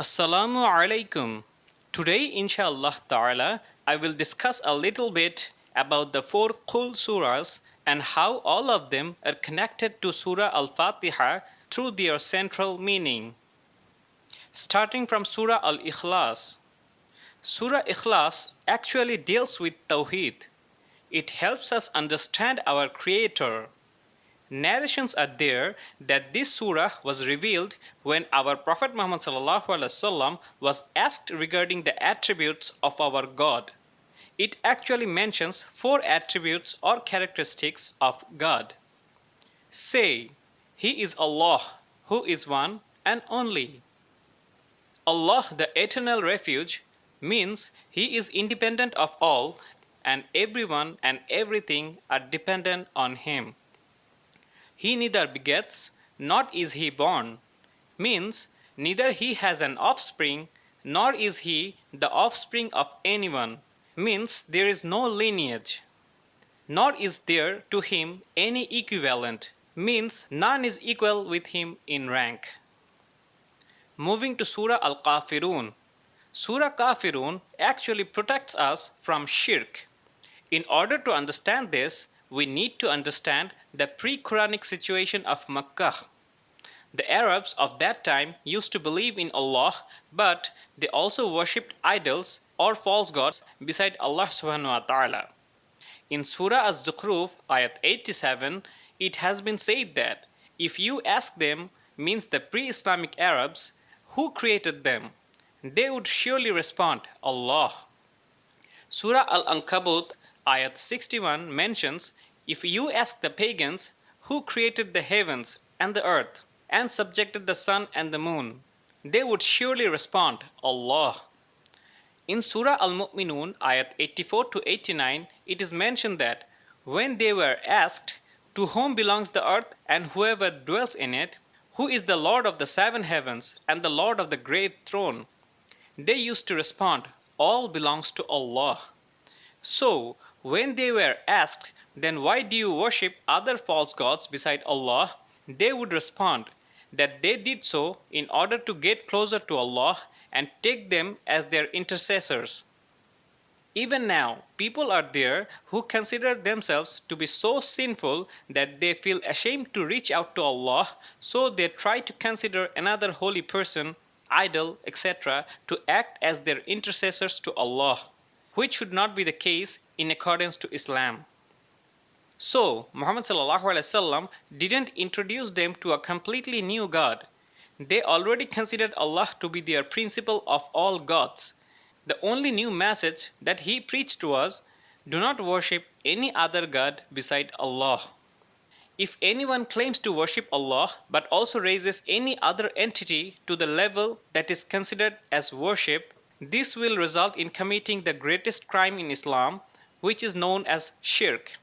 Assalamu alaikum. Today, inshallah ta'ala, I will discuss a little bit about the four Qul surahs and how all of them are connected to Surah Al Fatiha through their central meaning. Starting from Surah Al Ikhlas. Surah Ikhlas actually deals with Tawheed. It helps us understand our Creator narrations are there that this surah was revealed when our Prophet Muhammad was asked regarding the attributes of our God. It actually mentions four attributes or characteristics of God. Say, He is Allah, who is one and only. Allah, the eternal refuge, means He is independent of all and everyone and everything are dependent on Him. He neither begets, nor is he born, means neither he has an offspring, nor is he the offspring of anyone, means there is no lineage. Nor is there to him any equivalent, means none is equal with him in rank. Moving to Surah Al Kafirun. Surah Kafirun actually protects us from shirk. In order to understand this, we need to understand the pre-Quranic situation of Makkah. The Arabs of that time used to believe in Allah, but they also worshipped idols or false gods beside Allah subhanahu wa ta'ala. In Surah Az-Zukhruf, ayat 87, it has been said that if you ask them, means the pre-Islamic Arabs, who created them, they would surely respond, Allah. Surah Al-Ankabut, ayat 61 mentions if you ask the pagans who created the heavens and the earth and subjected the sun and the moon, they would surely respond, Allah. In Surah Al-Mu'minun, ayat 84 to 89, it is mentioned that when they were asked, To whom belongs the earth and whoever dwells in it, who is the Lord of the seven heavens and the Lord of the great throne? They used to respond, All belongs to Allah. So, when they were asked, then why do you worship other false gods beside Allah? They would respond that they did so in order to get closer to Allah and take them as their intercessors. Even now, people are there who consider themselves to be so sinful that they feel ashamed to reach out to Allah, so they try to consider another holy person, idol, etc., to act as their intercessors to Allah which should not be the case in accordance to Islam. So, Muhammad didn't introduce them to a completely new God. They already considered Allah to be their principal of all gods. The only new message that he preached was, do not worship any other God beside Allah. If anyone claims to worship Allah but also raises any other entity to the level that is considered as worship, this will result in committing the greatest crime in Islam, which is known as shirk.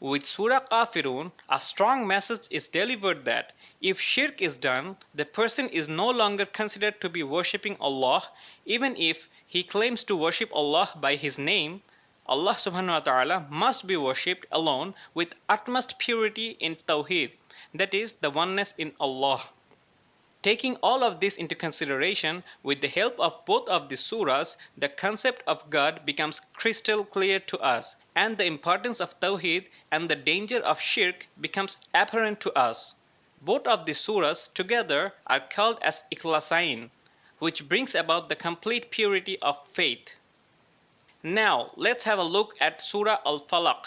With Surah Kafirun, a strong message is delivered that if shirk is done, the person is no longer considered to be worshipping Allah, even if he claims to worship Allah by his name. Allah subhanahu wa ta'ala must be worshipped alone with utmost purity in Tawheed, that is, the oneness in Allah. Taking all of this into consideration, with the help of both of the surahs, the concept of God becomes crystal clear to us, and the importance of Tawheed and the danger of Shirk becomes apparent to us. Both of the surahs together are called as Ikhlasain, which brings about the complete purity of faith. Now, let's have a look at Surah Al-Falaq.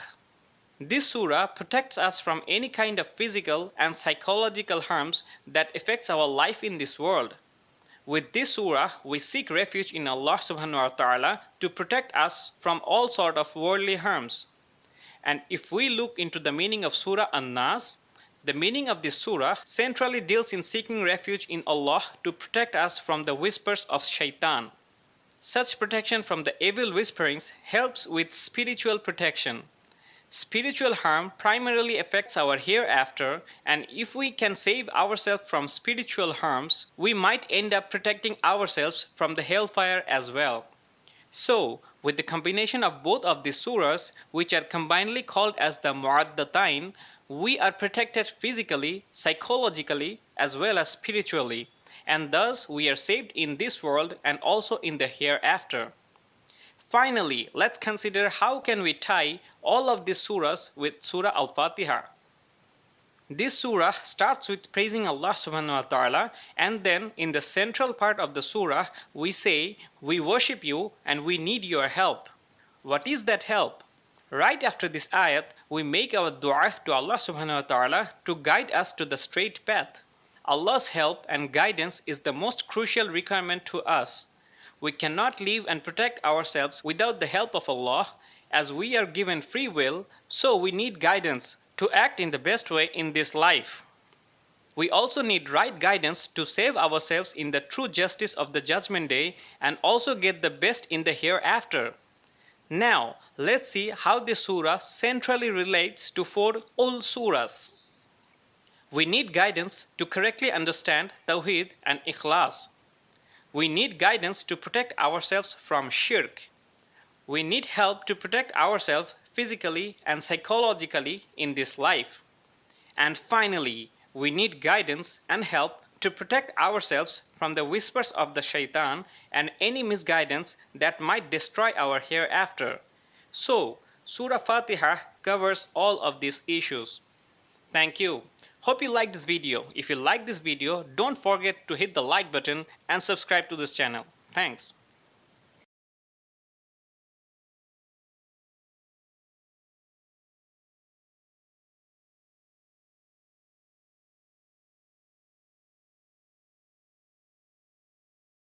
This surah protects us from any kind of physical and psychological harms that affects our life in this world. With this surah, we seek refuge in Allah subhanahu wa ta'ala to protect us from all sort of worldly harms. And if we look into the meaning of Surah An-Nas, the meaning of this surah centrally deals in seeking refuge in Allah to protect us from the whispers of shaitan. Such protection from the evil whisperings helps with spiritual protection. Spiritual harm primarily affects our hereafter and if we can save ourselves from spiritual harms, we might end up protecting ourselves from the hellfire as well. So, with the combination of both of these surahs, which are combinedly called as the Mu'addatain, we are protected physically, psychologically, as well as spiritually. and thus we are saved in this world and also in the hereafter. Finally, let's consider how can we tie all of these surahs with Surah Al-Fatiha. This surah starts with praising Allah subhanahu wa ta'ala and then in the central part of the surah we say we worship you and we need your help. What is that help? Right after this ayat we make our dua to Allah subhanahu wa ta'ala to guide us to the straight path. Allah's help and guidance is the most crucial requirement to us. We cannot live and protect ourselves without the help of Allah as we are given free will so we need guidance to act in the best way in this life. We also need right guidance to save ourselves in the true justice of the judgment day and also get the best in the hereafter. Now, let's see how this surah centrally relates to four Qul surahs. We need guidance to correctly understand Tawheed and Ikhlas. We need guidance to protect ourselves from shirk. We need help to protect ourselves physically and psychologically in this life. And finally, we need guidance and help to protect ourselves from the whispers of the shaitan and any misguidance that might destroy our hereafter. So, Surah Fatiha covers all of these issues. Thank you. Hope you like this video. If you like this video, don't forget to hit the like button and subscribe to this channel. Thanks.